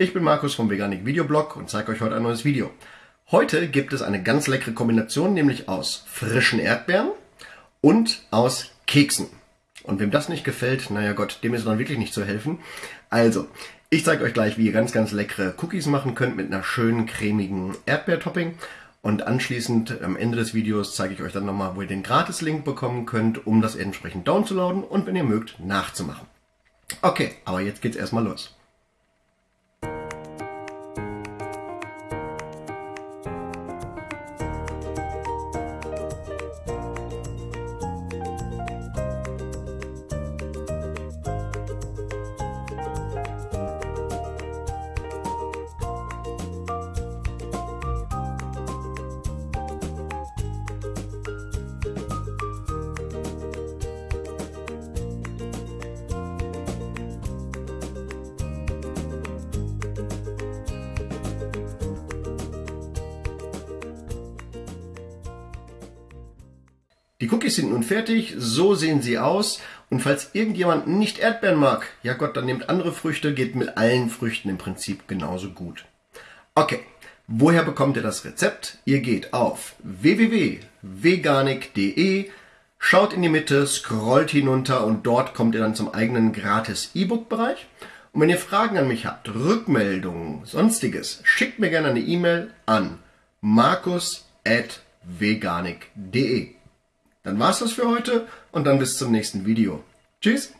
ich bin Markus vom Veganik Videoblog und zeige euch heute ein neues Video. Heute gibt es eine ganz leckere Kombination, nämlich aus frischen Erdbeeren und aus Keksen. Und wem das nicht gefällt, naja Gott, dem ist dann wirklich nicht zu helfen. Also, ich zeige euch gleich, wie ihr ganz, ganz leckere Cookies machen könnt mit einer schönen cremigen Erdbeertopping. Und anschließend am Ende des Videos zeige ich euch dann nochmal, wo ihr den Gratis-Link bekommen könnt, um das entsprechend downzuladen und wenn ihr mögt, nachzumachen. Okay, aber jetzt geht's erstmal los. Die Cookies sind nun fertig, so sehen sie aus. Und falls irgendjemand nicht Erdbeeren mag, ja Gott, dann nehmt andere Früchte, geht mit allen Früchten im Prinzip genauso gut. Okay, woher bekommt ihr das Rezept? Ihr geht auf www.veganik.de, schaut in die Mitte, scrollt hinunter und dort kommt ihr dann zum eigenen gratis E-Book-Bereich. Und wenn ihr Fragen an mich habt, Rückmeldungen, sonstiges, schickt mir gerne eine E-Mail an markus.veganik.de. Dann war's das für heute und dann bis zum nächsten Video. Tschüss!